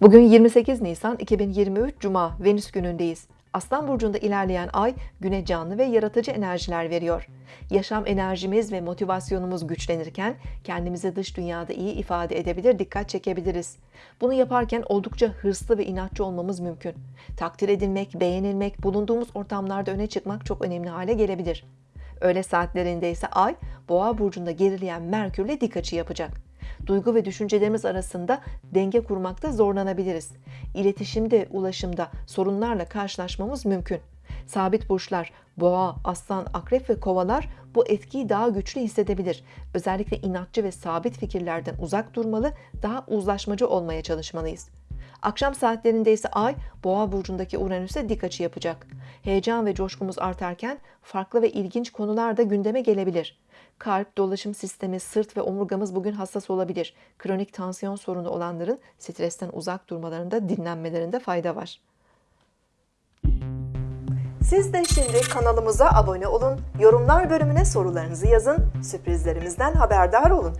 Bugün 28 Nisan 2023 Cuma Venüs günündeyiz. Aslan burcunda ilerleyen ay güne canlı ve yaratıcı enerjiler veriyor. Yaşam enerjimiz ve motivasyonumuz güçlenirken kendimizi dış dünyada iyi ifade edebilir, dikkat çekebiliriz. Bunu yaparken oldukça hırslı ve inatçı olmamız mümkün. Takdir edilmek, beğenilmek, bulunduğumuz ortamlarda öne çıkmak çok önemli hale gelebilir. Öğle saatlerinde ise ay boğa burcunda gerileyen Merkürle dik açı yapacak. Duygu ve düşüncelerimiz arasında denge kurmakta zorlanabiliriz. İletişimde, ulaşımda sorunlarla karşılaşmamız mümkün. Sabit burçlar, boğa, aslan, akrep ve kovalar bu etkiyi daha güçlü hissedebilir. Özellikle inatçı ve sabit fikirlerden uzak durmalı, daha uzlaşmacı olmaya çalışmalıyız. Akşam saatlerinde ise Ay, Boğa burcundaki Uranüs'e dik açı yapacak. Heyecan ve coşkumuz artarken farklı ve ilginç konular da gündeme gelebilir. Kalp, dolaşım sistemi, sırt ve omurgamız bugün hassas olabilir. Kronik tansiyon sorunu olanların stresten uzak durmalarında, dinlenmelerinde fayda var. Siz de şimdi kanalımıza abone olun, yorumlar bölümüne sorularınızı yazın, sürprizlerimizden haberdar olun.